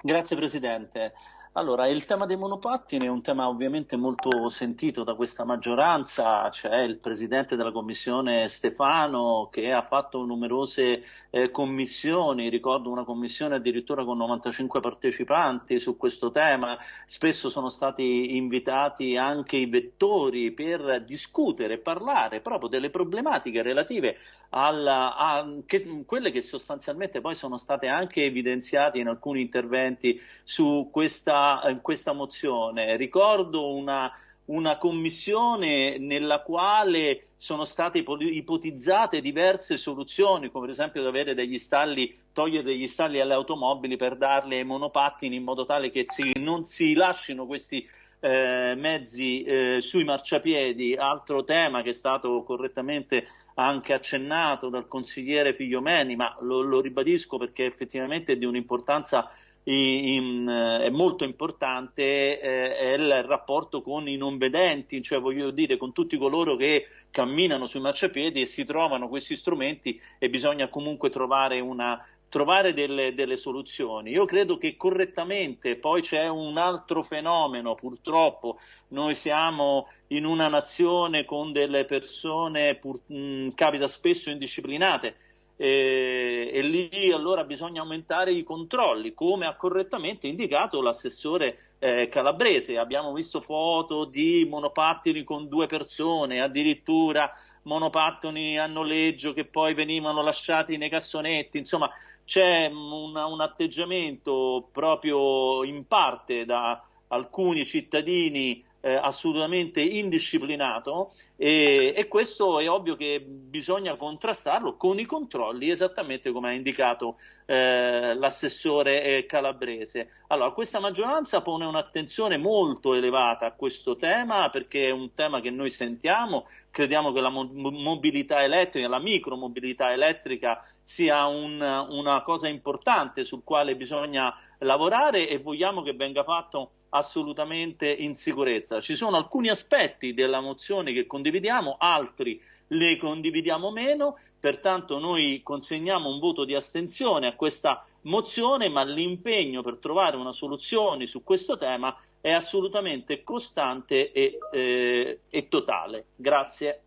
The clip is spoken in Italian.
Grazie Presidente. Allora, il tema dei monopattini è un tema ovviamente molto sentito da questa maggioranza, c'è il Presidente della Commissione Stefano che ha fatto numerose eh, commissioni, ricordo una commissione addirittura con 95 partecipanti su questo tema, spesso sono stati invitati anche i vettori per discutere e parlare proprio delle problematiche relative alla, a che, quelle che sostanzialmente poi sono state anche evidenziate in alcuni interventi su questa, questa mozione. Ricordo una, una commissione nella quale sono state ipotizzate diverse soluzioni, come per esempio avere degli stalli, togliere degli stalli alle automobili per darle ai monopattini in modo tale che si, non si lasciano questi eh, mezzi eh, sui marciapiedi, altro tema che è stato correttamente anche accennato dal consigliere Figliomeni, ma lo, lo ribadisco perché effettivamente è di un'importanza in, eh, è molto importante eh, il rapporto con i non vedenti, cioè voglio dire con tutti coloro che camminano sui marciapiedi e si trovano questi strumenti e bisogna comunque trovare una trovare delle, delle, soluzioni. Io credo che correttamente, poi c'è un altro fenomeno, purtroppo noi siamo in una nazione con delle persone, pur, mh, capita spesso indisciplinate, eh, e lì allora bisogna aumentare i controlli, come ha correttamente indicato l'assessore eh, calabrese. Abbiamo visto foto di monopattini con due persone, addirittura monopattini a noleggio che poi venivano lasciati nei cassonetti, insomma c'è un, un atteggiamento proprio in parte da alcuni cittadini eh, assolutamente indisciplinato e, e, questo è ovvio che bisogna contrastarlo con i controlli esattamente come ha indicato eh, l'assessore eh, calabrese. Allora, questa maggioranza pone un'attenzione molto elevata a questo tema perché è un tema che noi sentiamo, crediamo che la mo mobilità elettrica, la micromobilità elettrica sia un, una cosa importante sul quale bisogna lavorare e vogliamo che venga fatto assolutamente in sicurezza. Ci sono alcuni aspetti della mozione che condividiamo, altri le condividiamo meno, pertanto noi consegniamo un voto di astensione a questa mozione, ma l'impegno per trovare una soluzione su questo tema è assolutamente costante e, eh, e totale. Grazie.